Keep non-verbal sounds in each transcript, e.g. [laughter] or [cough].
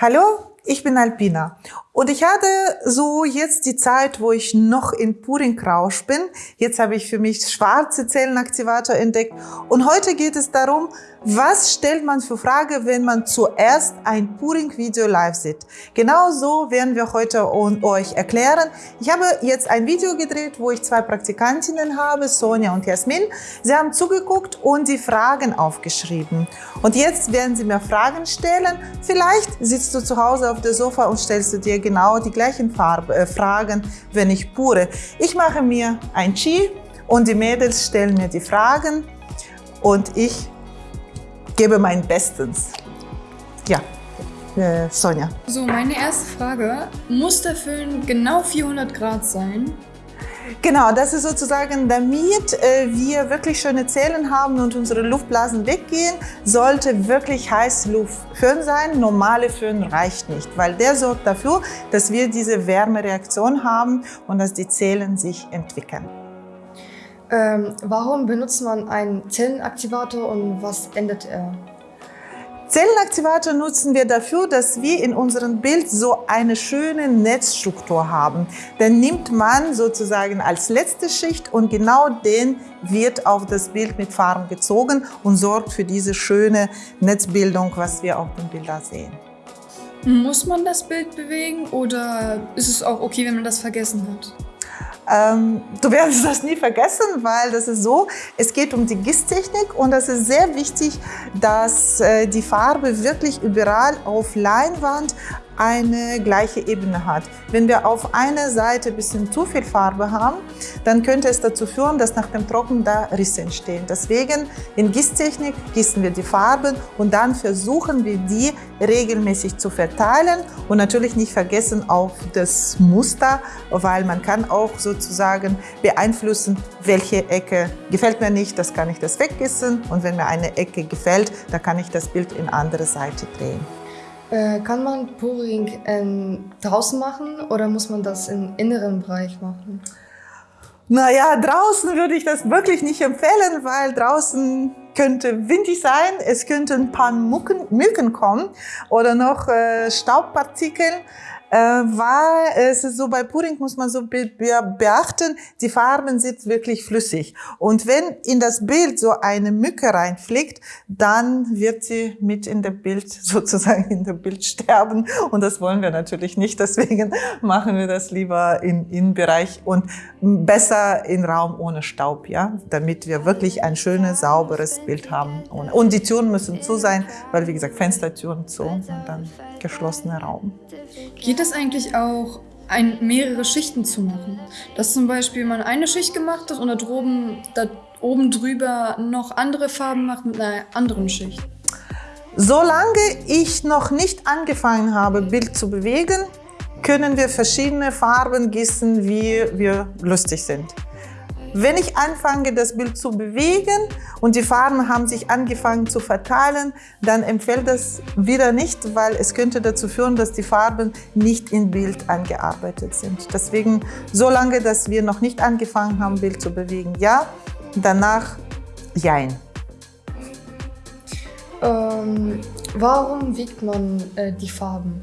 Hallo, ich bin Alpina und ich hatte so jetzt die Zeit, wo ich noch in Puring-Rausch bin. Jetzt habe ich für mich schwarze Zellenaktivator entdeckt und heute geht es darum, was stellt man für Frage, wenn man zuerst ein Puring-Video live sieht. Genau so werden wir heute euch erklären. Ich habe jetzt ein Video gedreht, wo ich zwei Praktikantinnen habe, Sonja und Jasmin. Sie haben zugeguckt und die Fragen aufgeschrieben. Und jetzt werden sie mir Fragen stellen. Vielleicht sitzt du zu Hause auf der Sofa und stellst du dir genau die gleichen Farbe, äh, Fragen, wenn ich pure. Ich mache mir ein Chi und die Mädels stellen mir die Fragen und ich gebe mein Bestes. Ja, äh, Sonja. So, meine erste Frage. Muss der Föhn genau 400 Grad sein? Genau, das ist sozusagen, damit äh, wir wirklich schöne Zellen haben und unsere Luftblasen weggehen, sollte wirklich Heißluftföhn sein. Normale Föhn reicht nicht, weil der sorgt dafür, dass wir diese Wärmereaktion haben und dass die Zellen sich entwickeln. Ähm, warum benutzt man einen Zellenaktivator und was ändert er? Zellenaktivator nutzen wir dafür, dass wir in unserem Bild so eine schöne Netzstruktur haben. Den nimmt man sozusagen als letzte Schicht und genau den wird auf das Bild mit Farben gezogen und sorgt für diese schöne Netzbildung, was wir auf dem Bild sehen. Muss man das Bild bewegen oder ist es auch okay, wenn man das vergessen hat? Ähm, du wirst das nie vergessen, weil das ist so, es geht um die Gießtechnik und es ist sehr wichtig, dass äh, die Farbe wirklich überall auf Leinwand eine gleiche Ebene hat. Wenn wir auf einer Seite ein bisschen zu viel Farbe haben, dann könnte es dazu führen, dass nach dem Trocknen da Risse entstehen. Deswegen in Gießtechnik gießen wir die Farben und dann versuchen wir die regelmäßig zu verteilen und natürlich nicht vergessen auf das Muster, weil man kann auch sozusagen beeinflussen, welche Ecke gefällt mir nicht, das kann ich das weggießen und wenn mir eine Ecke gefällt, dann kann ich das Bild in andere Seite drehen. Äh, kann man Pouring ähm, draußen machen oder muss man das im inneren Bereich machen? Naja, draußen würde ich das wirklich nicht empfehlen, weil draußen könnte windig sein, es könnten ein paar Mucken, Mücken kommen oder noch äh, Staubpartikel äh, weil es ist so bei Pudding muss man so be beachten, die Farben sind wirklich flüssig. Und wenn in das Bild so eine Mücke reinfliegt, dann wird sie mit in der Bild, [laughs] sozusagen in der Bild sterben. Und das wollen wir natürlich nicht. Deswegen machen wir das lieber im Innenbereich und besser in Raum ohne Staub, ja, damit wir wirklich ein schönes, sauberes Bild haben. Und die Türen müssen zu sein, weil wie gesagt, Fenstertüren zu und dann geschlossener Raum. Geht es eigentlich auch, ein, mehrere Schichten zu machen? Dass zum Beispiel man eine Schicht gemacht hat und da, droben, da oben drüber noch andere Farben macht mit einer anderen Schicht? Solange ich noch nicht angefangen habe, Bild zu bewegen, können wir verschiedene Farben gießen, wie wir lustig sind. Wenn ich anfange, das Bild zu bewegen und die Farben haben sich angefangen zu verteilen, dann empfiehlt das wieder nicht, weil es könnte dazu führen, dass die Farben nicht im Bild angearbeitet sind. Deswegen, solange dass wir noch nicht angefangen haben, Bild zu bewegen, ja, danach jein. Ähm, warum wiegt man äh, die Farben?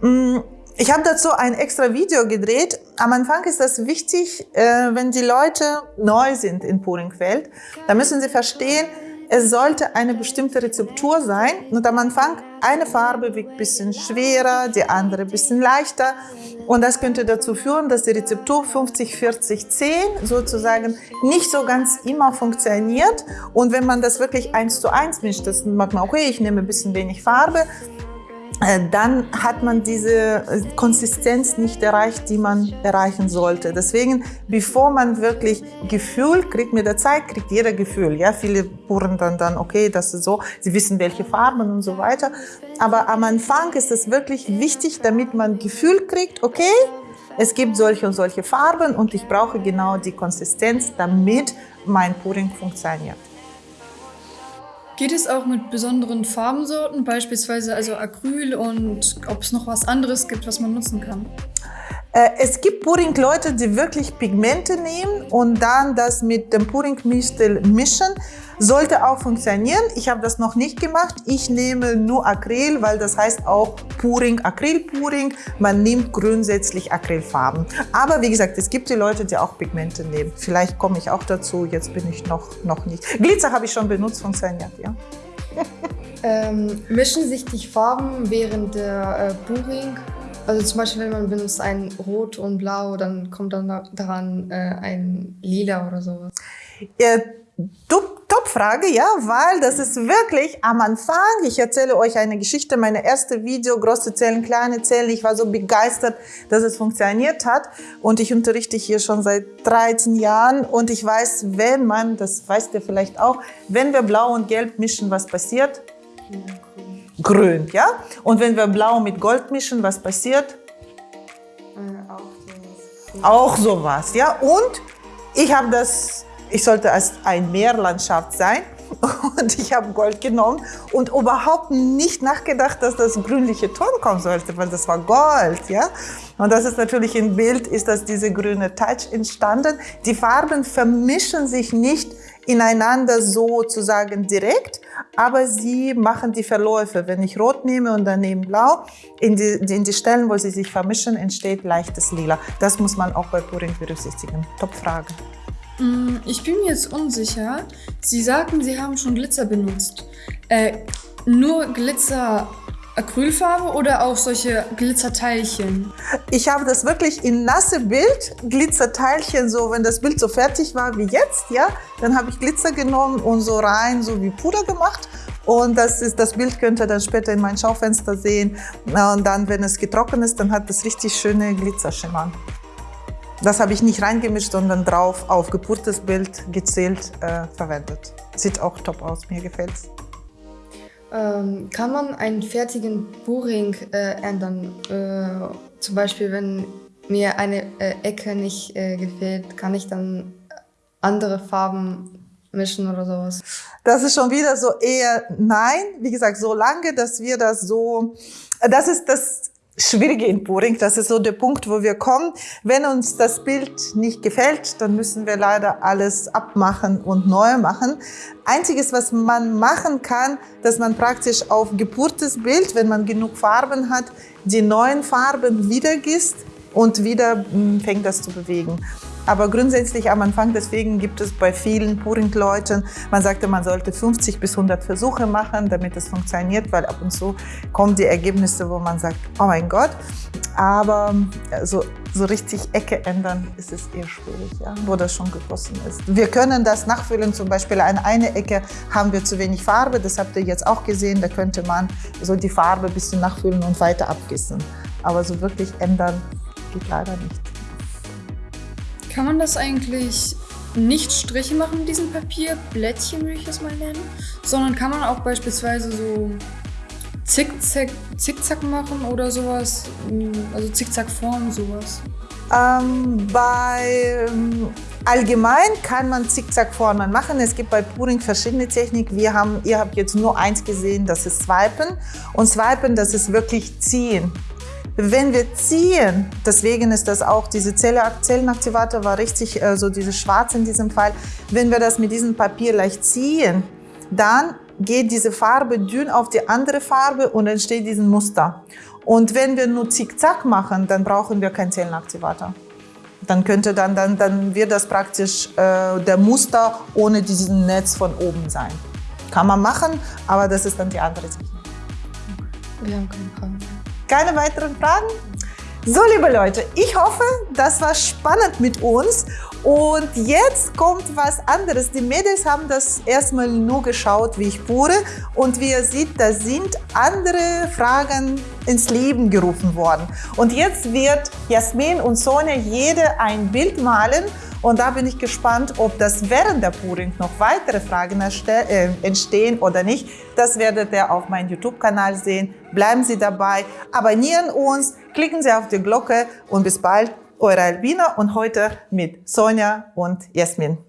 Mm, ich habe dazu ein extra Video gedreht. Am Anfang ist das wichtig, äh, wenn die Leute neu sind in Puringfeld, dann müssen sie verstehen, es sollte eine bestimmte Rezeptur sein. Und am Anfang eine Farbe wiegt ein bisschen schwerer, die andere ein bisschen leichter. Und das könnte dazu führen, dass die Rezeptur 50, 40, 10 sozusagen nicht so ganz immer funktioniert. Und wenn man das wirklich eins zu eins mischt, das macht man, okay, ich nehme ein bisschen wenig Farbe, dann hat man diese äh, Konsistenz nicht erreicht, die man erreichen sollte. Deswegen, bevor man wirklich Gefühl kriegt, mit der Zeit kriegt jeder Gefühl. Ja, viele puren dann, dann, okay, das ist so, sie wissen, welche Farben und so weiter. Aber am Anfang ist es wirklich wichtig, damit man Gefühl kriegt, okay, es gibt solche und solche Farben und ich brauche genau die Konsistenz, damit mein Puring funktioniert. Geht es auch mit besonderen Farbensorten, beispielsweise also Acryl und ob es noch was anderes gibt, was man nutzen kann? Äh, es gibt Puring-Leute, die wirklich Pigmente nehmen und dann das mit dem Puring-Mistel mischen. Sollte auch funktionieren. Ich habe das noch nicht gemacht. Ich nehme nur Acryl, weil das heißt auch Puring, Acrylpuring. Man nimmt grundsätzlich Acrylfarben. Aber wie gesagt, es gibt die Leute, die auch Pigmente nehmen. Vielleicht komme ich auch dazu. Jetzt bin ich noch, noch nicht. Glitzer habe ich schon benutzt, funktioniert, ja. [laughs] ähm, mischen sich die Farben während der äh, Puring? Also zum Beispiel, wenn man benutzt ein Rot und Blau, dann kommt dann daran äh, ein Lila oder sowas. Ja, Top-Frage, ja, weil das ist wirklich am Anfang, ich erzähle euch eine Geschichte, meine erste Video, große Zellen, kleine Zellen, ich war so begeistert, dass es funktioniert hat und ich unterrichte hier schon seit 13 Jahren und ich weiß, wenn man, das weißt ihr vielleicht auch, wenn wir Blau und Gelb mischen, was passiert? Ja, grün. grün, ja? Und wenn wir Blau mit Gold mischen, was passiert? Äh, auch sowas. Auch sowas, ja? Und ich habe das ich sollte als ein Meerlandschaft sein. [laughs] Und ich habe Gold genommen und überhaupt nicht nachgedacht, dass das grünliche Ton kommen sollte, weil das war Gold, ja. Und das ist natürlich im Bild, ist das diese grüne Touch entstanden. Die Farben vermischen sich nicht ineinander sozusagen direkt, aber sie machen die Verläufe. Wenn ich Rot nehme und daneben Blau, in die, in die Stellen, wo sie sich vermischen, entsteht leichtes Lila. Das muss man auch bei Puring berücksichtigen. Top Frage. Mm, ich bin mir jetzt unsicher. Sie sagten, Sie haben schon Glitzer benutzt. Äh, nur Glitzer Acrylfarbe oder auch solche Glitzerteilchen? Ich habe das wirklich in nasse Bild, Glitzerteilchen, so wenn das Bild so fertig war wie jetzt, ja, dann habe ich Glitzer genommen und so rein, so wie Puder gemacht. Und das, ist, das Bild könnt ihr dann später in mein Schaufenster sehen. Und dann, wenn es getrocknet ist, dann hat das richtig schöne Glitzerschimmern. Das habe ich nicht reingemischt, sondern drauf auf gepurtes Bild gezählt äh, verwendet. Sieht auch top aus, mir gefällt's. Ähm, kann man einen fertigen Buring äh, ändern? Äh, zum Beispiel, wenn mir eine äh, Ecke nicht äh, gefällt, kann ich dann andere Farben mischen oder sowas? Das ist schon wieder so eher nein. Wie gesagt, so lange, dass wir das so, das ist das Schwierige in Puring. Das ist so der Punkt, wo wir kommen. Wenn uns das Bild nicht gefällt, dann müssen wir leider alles abmachen und neu machen. Einziges, was man machen kann, dass man praktisch auf gepurtes Bild, wenn man genug Farben hat, die neuen Farben wiedergießt und wieder hm, fängt das zu bewegen. Aber grundsätzlich am Anfang, deswegen gibt es bei vielen Puring-Leuten, man sagte, man sollte 50 bis 100 Versuche machen, damit es funktioniert, weil ab und zu kommen die Ergebnisse, wo man sagt, oh mein Gott. Aber so, so richtig Ecke ändern ist es eher schwierig, ja, wo das schon gegossen ist. Wir können das nachfüllen, zum Beispiel an einer Ecke haben wir zu wenig Farbe, das habt ihr jetzt auch gesehen, da könnte man so die Farbe ein bisschen nachfüllen und weiter abgießen. Aber so wirklich ändern geht leider nicht. Kann man das eigentlich nicht Striche machen mit diesem Papier, Blättchen würde ich es mal nennen, sondern kann man auch beispielsweise so Zickzack, Zickzack machen oder sowas, also Zickzackform, sowas? Ähm, bei ähm, allgemein kann man Zickzackformen machen. Es gibt bei Puring verschiedene Techniken. Wir haben, ihr habt jetzt nur eins gesehen, das ist Swipen. Und Swipen, das ist wirklich ziehen. Wenn wir ziehen, deswegen ist das auch, diese Zellenaktivator war richtig, äh, so diese schwarz in diesem Fall, wenn wir das mit diesem Papier leicht ziehen, dann geht diese Farbe dünn auf die andere Farbe und entsteht diesen Muster. Und wenn wir nur Zickzack machen, dann brauchen wir keinen Zellenaktivator. Dann könnte dann, dann, dann wird das praktisch äh, der Muster ohne diesen Netz von oben sein. Kann man machen, aber das ist dann die andere Technik. Wir haben keine Fragen. Keine weiteren Fragen? So, liebe Leute, ich hoffe, das war spannend mit uns. Und jetzt kommt was anderes. Die Mädels haben das erstmal nur geschaut, wie ich pure. Und wie ihr seht, da sind andere Fragen ins Leben gerufen worden. Und jetzt wird Jasmin und Sonja jede ein Bild malen und da bin ich gespannt, ob das während der Puring noch weitere Fragen äh, entstehen oder nicht. Das werdet ihr auf meinem YouTube-Kanal sehen. Bleiben Sie dabei, abonnieren uns, klicken Sie auf die Glocke und bis bald, eure Albina und heute mit Sonja und Jasmin.